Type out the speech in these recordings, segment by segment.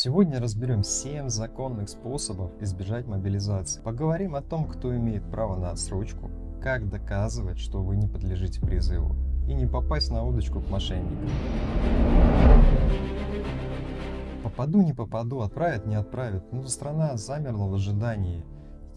Сегодня разберем 7 законных способов избежать мобилизации. Поговорим о том, кто имеет право на отсрочку, как доказывать, что вы не подлежите призыву, и не попасть на удочку к мошенникам. Попаду, не попаду, отправят, не отправят. Ну, страна замерла в ожидании.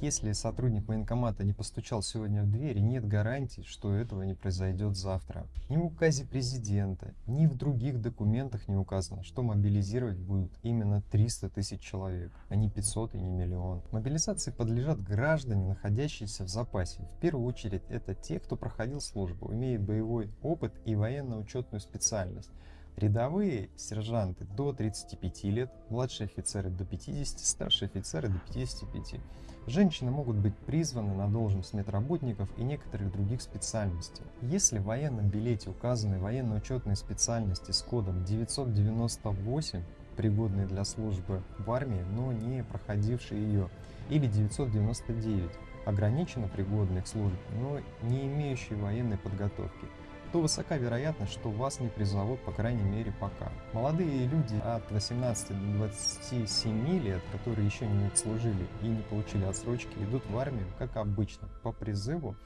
Если сотрудник военкомата не постучал сегодня в дверь, нет гарантий, что этого не произойдет завтра. Ни в указе президента, ни в других документах не указано, что мобилизировать будут именно 300 тысяч человек, а не 500 и не миллион. Мобилизации подлежат граждане, находящиеся в запасе. В первую очередь это те, кто проходил службу, имеет боевой опыт и военно-учетную специальность. Рядовые сержанты до 35 лет, младшие офицеры до 50, старшие офицеры до 55. Женщины могут быть призваны на должность медработников и некоторых других специальностей. Если в военном билете указаны военно-учетные специальности с кодом 998, пригодные для службы в армии, но не проходившие ее, или 999, ограниченно пригодные к службе, но не имеющие военной подготовки, то высока вероятность, что вас не призовут, по крайней мере, пока. Молодые люди от 18 до 27 лет, которые еще не отслужили и не получили отсрочки, идут в армию, как обычно, по призыву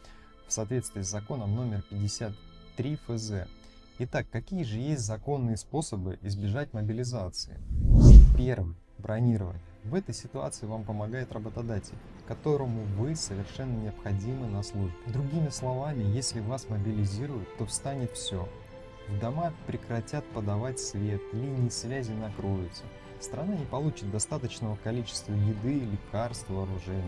в соответствии с законом номер 53 ФЗ. Итак, какие же есть законные способы избежать мобилизации? Первый. Бронирование. В этой ситуации вам помогает работодатель, которому вы совершенно необходимы на службе. Другими словами, если вас мобилизируют, то встанет все. В дома прекратят подавать свет, линии связи накроются. Страна не получит достаточного количества еды, лекарств, вооружений.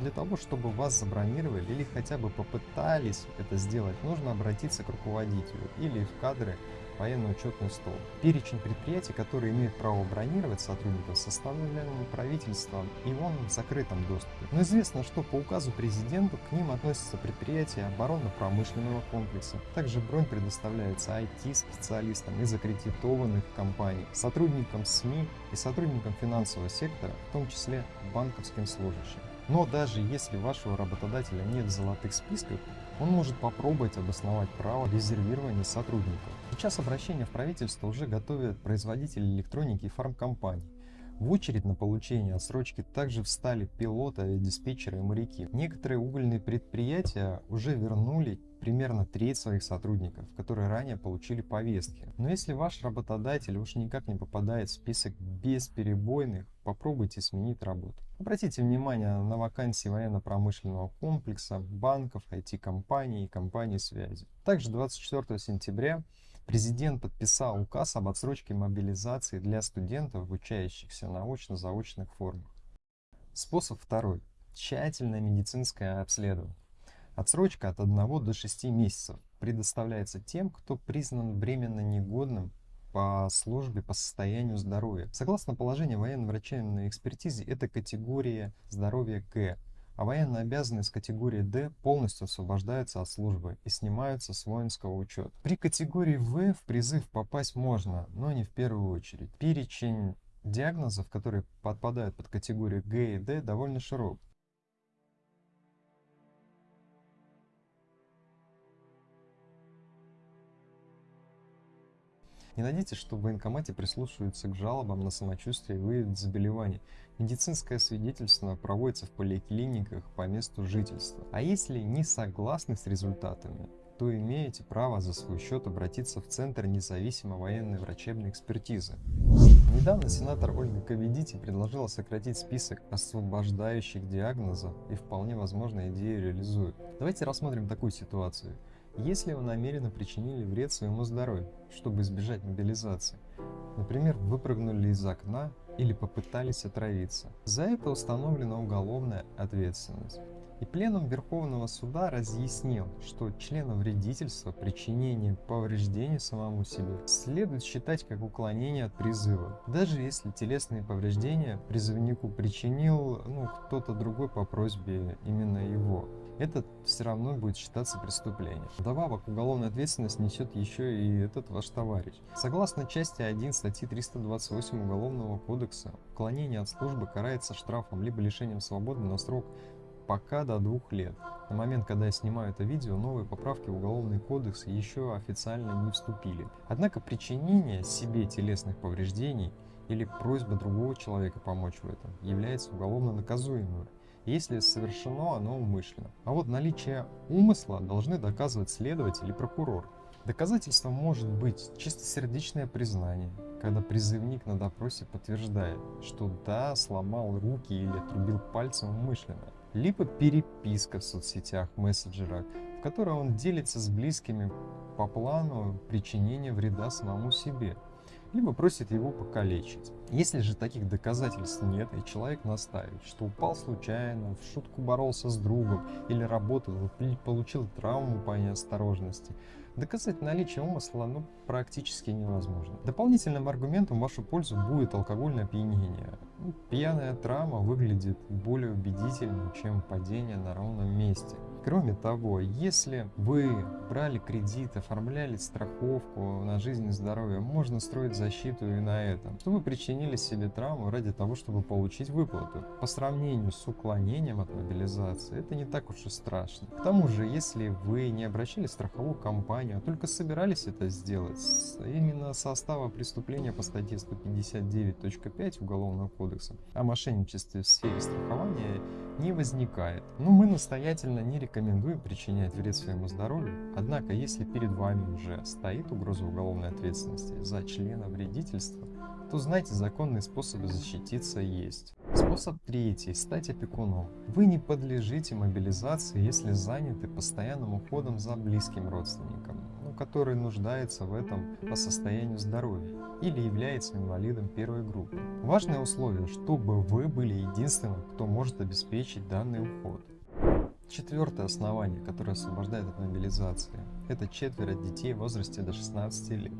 Для того, чтобы вас забронировали или хотя бы попытались это сделать, нужно обратиться к руководителю или в кадры военно-учетный стол. Перечень предприятий, которые имеют право бронировать сотрудников, составлен правительством и он в закрытом доступе. Но известно, что по указу президента к ним относятся предприятия оборонно-промышленного комплекса. Также бронь предоставляется IT-специалистам из аккредитованных компаний, сотрудникам СМИ и сотрудникам финансового сектора, в том числе банковским служащим. Но даже если вашего работодателя нет в золотых списках, он может попробовать обосновать право резервирования сотрудников. Сейчас обращение в правительство уже готовят производители электроники и фармкомпаний. В очередь на получение отсрочки также встали пилоты, диспетчеры и моряки. Некоторые угольные предприятия уже вернули примерно треть своих сотрудников, которые ранее получили повестки. Но если ваш работодатель уж никак не попадает в список бесперебойных, попробуйте сменить работу. Обратите внимание на вакансии военно-промышленного комплекса, банков, IT-компаний и компаний связи. Также 24 сентября Президент подписал указ об отсрочке мобилизации для студентов, обучающихся на очно-заочных формах. Способ второй. Тщательное медицинское обследование. Отсрочка от 1 до 6 месяцев предоставляется тем, кто признан временно негодным по службе по состоянию здоровья. Согласно положению военно-врачебной экспертизы, это категория здоровья Г, а военно обязанные с категории D полностью освобождаются от службы и снимаются с воинского учета. При категории В в призыв попасть можно, но не в первую очередь. Перечень диагнозов, которые подпадают под категорию Г и D, довольно широк. Не надейтесь, что в военкомате прислушиваются к жалобам на самочувствие и выявят заболевания. Медицинское свидетельство проводится в поликлиниках по месту жительства. А если не согласны с результатами, то имеете право за свой счет обратиться в Центр независимой военной врачебной экспертизы. Недавно сенатор Ольга Коведити предложила сократить список освобождающих диагнозов и вполне возможно идею реализует. Давайте рассмотрим такую ситуацию. Если вы намеренно причинили вред своему здоровью, чтобы избежать мобилизации, например, выпрыгнули из окна или попытались отравиться, за это установлена уголовная ответственность. И пленум Верховного Суда разъяснил, что члена вредительства, причинение повреждений самому себе следует считать как уклонение от призыва, даже если телесные повреждения призывнику причинил ну, кто-то другой по просьбе именно его это все равно будет считаться преступлением. Вдобавок, уголовная ответственность несет еще и этот ваш товарищ. Согласно части 1 статьи 328 Уголовного кодекса, уклонение от службы карается штрафом либо лишением свободы на срок пока до двух лет. На момент, когда я снимаю это видео, новые поправки в Уголовный кодекс еще официально не вступили. Однако причинение себе телесных повреждений или просьба другого человека помочь в этом является уголовно наказуемым, если совершено оно умышленно. А вот наличие умысла должны доказывать следователь и прокурор. Доказательством может быть чистосердечное признание, когда призывник на допросе подтверждает, что да, сломал руки или отрубил пальцем умышленно. Либо переписка в соцсетях, мессенджерах, в которой он делится с близкими по плану причинения вреда самому себе – либо просит его покалечить. Если же таких доказательств нет, и человек настаивает, что упал случайно, в шутку боролся с другом, или работал, или получил травму по неосторожности, доказать наличие умысла ну, практически невозможно. Дополнительным аргументом в вашу пользу будет алкогольное опьянение. Ну, пьяная травма выглядит более убедительно, чем падение на ровном месте. Кроме того, если вы брали кредит, оформляли страховку на жизнь и здоровье, можно строить защиту и на этом, что вы причинили себе травму ради того, чтобы получить выплату. По сравнению с уклонением от мобилизации, это не так уж и страшно. К тому же, если вы не обращали страховую компанию, а только собирались это сделать, именно состава преступления по статье 159.5 Уголовного кодекса о мошенничестве в сфере страхования не возникает. Но мы настоятельно не рекомендуем причинять вред своему здоровью, однако если перед вами уже стоит угроза уголовной ответственности за члена вредительства, то знайте, законные способы защититься есть. Способ третий – стать опекуном. Вы не подлежите мобилизации, если заняты постоянным уходом за близким родственником, который нуждается в этом по состоянию здоровья или является инвалидом первой группы. Важное условие, чтобы вы были единственным, кто может обеспечить данный уход. Четвертое основание, которое освобождает от мобилизации, это четверо детей в возрасте до 16 лет,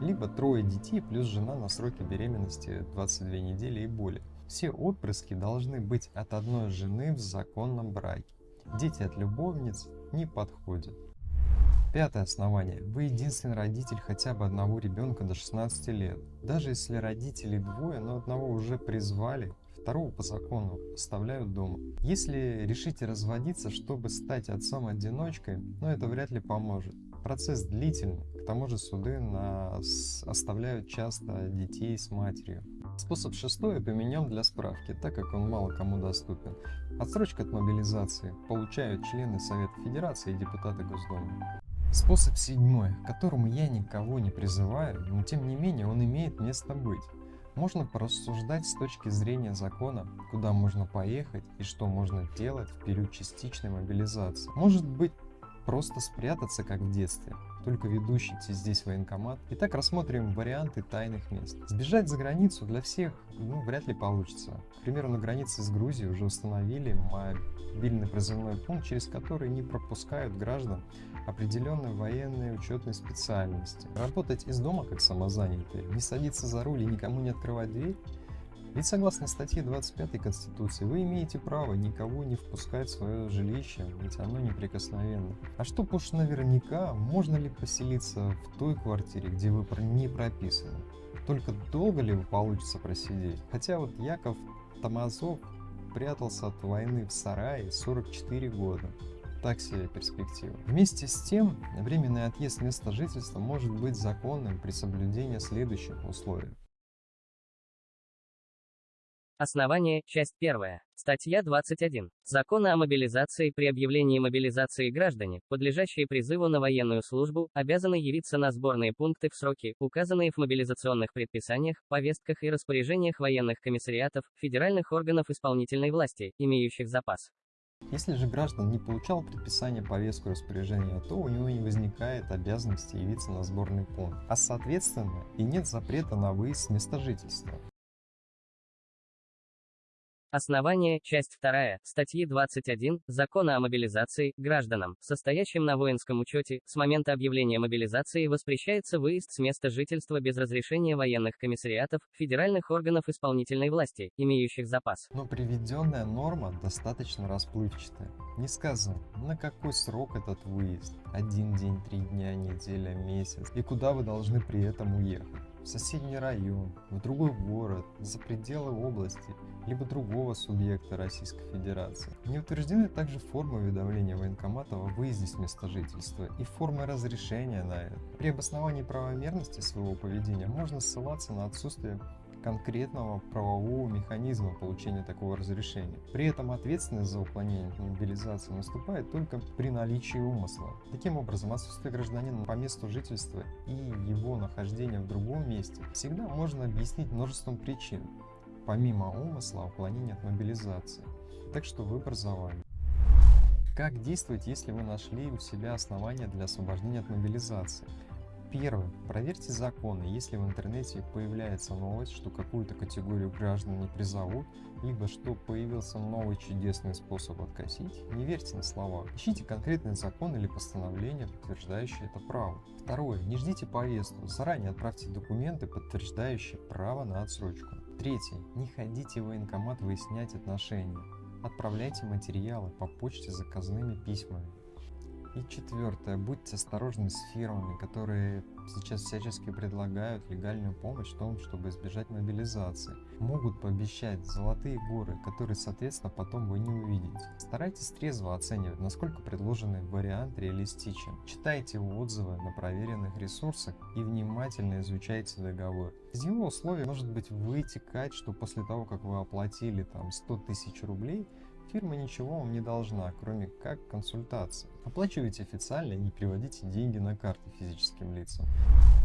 либо трое детей плюс жена на сроке беременности 22 недели и более. Все отпрыски должны быть от одной жены в законном браке. Дети от любовниц не подходят. Пятое основание. Вы единственный родитель хотя бы одного ребенка до 16 лет. Даже если родителей двое, но одного уже призвали, второго по закону оставляют дома. Если решите разводиться, чтобы стать отцом-одиночкой, но ну, это вряд ли поможет. Процесс длительный, к тому же суды нас оставляют часто детей с матерью. Способ шестой поменяем для справки, так как он мало кому доступен. Отсрочка от мобилизации получают члены Совета Федерации и депутаты Госдумы. Способ седьмой, к которому я никого не призываю, но тем не менее он имеет место быть. Можно порассуждать с точки зрения закона, куда можно поехать и что можно делать в период частичной мобилизации. Может быть, просто спрятаться, как в детстве, только ведущий здесь военкомат. Итак, рассмотрим варианты тайных мест. Сбежать за границу для всех ну, вряд ли получится. К примеру, на границе с Грузией уже установили мобильный призывной пункт, через который не пропускают граждан определенной военной учетной специальности. Работать из дома как самозанятый, не садиться за руль и никому не открывать дверь ведь согласно статье 25 Конституции, вы имеете право никого не впускать в свое жилище, ведь оно неприкосновенно. А чтоб уж наверняка, можно ли поселиться в той квартире, где вы не прописаны? Только долго ли получится просидеть? Хотя вот Яков Томазов прятался от войны в сарае 44 года так себе перспектива. Вместе с тем, временный отъезд места жительства может быть законным при соблюдении следующих условий. Основание, часть 1. Статья 21. Закона о мобилизации при объявлении мобилизации граждане, подлежащие призыву на военную службу, обязаны явиться на сборные пункты в сроки, указанные в мобилизационных предписаниях, повестках и распоряжениях военных комиссариатов, федеральных органов исполнительной власти, имеющих запас. Если же граждан не получал предписание повестку распоряжения, то у него не возникает обязанности явиться на сборный пункт, а соответственно и нет запрета на выезд с места жительства. Основание, часть 2, статьи 21, Закона о мобилизации, гражданам, состоящим на воинском учете, с момента объявления мобилизации воспрещается выезд с места жительства без разрешения военных комиссариатов, федеральных органов исполнительной власти, имеющих запас. Но приведенная норма достаточно расплывчатая. Не сказано, на какой срок этот выезд, один день, три дня, неделя, месяц, и куда вы должны при этом уехать в соседний район, в другой город, за пределы области, либо другого субъекта Российской Федерации. Не утверждены также формы уведомления военкомата о выезде с места жительства и формы разрешения на это. При обосновании правомерности своего поведения можно ссылаться на отсутствие конкретного правового механизма получения такого разрешения. При этом ответственность за уклонение от мобилизации наступает только при наличии умысла. Таким образом, отсутствие гражданина по месту жительства и его нахождение в другом месте всегда можно объяснить множеством причин, помимо умысла уклонения от мобилизации. Так что выбор за вами. Как действовать, если вы нашли у себя основания для освобождения от мобилизации? Первое. Проверьте законы. Если в интернете появляется новость, что какую-то категорию граждан не призовут, либо что появился новый чудесный способ откосить, не верьте на слова. Ищите конкретный закон или постановление, подтверждающее это право. Второе. Не ждите повестку. Заранее отправьте документы, подтверждающие право на отсрочку. Третье. Не ходите в военкомат выяснять отношения. Отправляйте материалы по почте заказными письмами. И четвертое, будьте осторожны с фирмами, которые сейчас всячески предлагают легальную помощь в том, чтобы избежать мобилизации. Могут пообещать золотые горы, которые, соответственно, потом вы не увидите. Старайтесь трезво оценивать, насколько предложенный вариант реалистичен. Читайте отзывы на проверенных ресурсах и внимательно изучайте договор. Из его условий может быть вытекать, что после того, как вы оплатили там 100 тысяч рублей, Фирма ничего вам не должна, кроме как консультации. Оплачивайте официально и не приводите деньги на карты физическим лицам.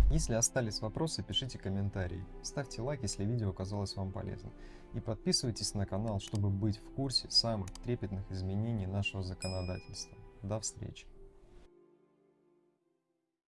Если остались вопросы, пишите комментарии. Ставьте лайк, если видео оказалось вам полезным. И подписывайтесь на канал, чтобы быть в курсе самых трепетных изменений нашего законодательства. До встречи!